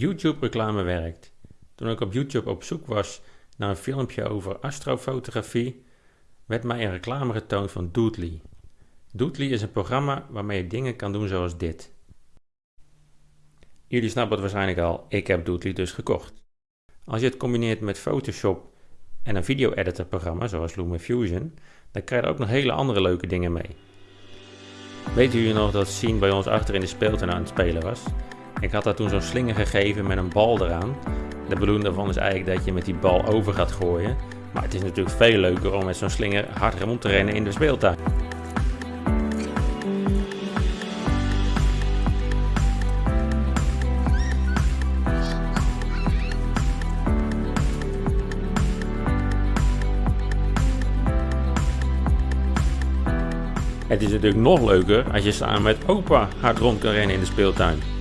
YouTube reclame werkt. Toen ik op YouTube op zoek was naar een filmpje over astrofotografie, werd mij een reclame getoond van Doodly. Doodly is een programma waarmee je dingen kan doen zoals dit. Jullie snappen het waarschijnlijk al, ik heb Doodly dus gekocht. Als je het combineert met Photoshop en een video-editor programma zoals LumaFusion, dan krijg je ook nog hele andere leuke dingen mee. Weet jullie nog dat Scene bij ons achter in de speeltuin aan het spelen was? Ik had daar toen zo'n slinger gegeven met een bal eraan. De bedoeling daarvan is eigenlijk dat je met die bal over gaat gooien. Maar het is natuurlijk veel leuker om met zo'n slinger hard rond te rennen in de speeltuin. Het is natuurlijk nog leuker als je samen met opa hard rond kan rennen in de speeltuin.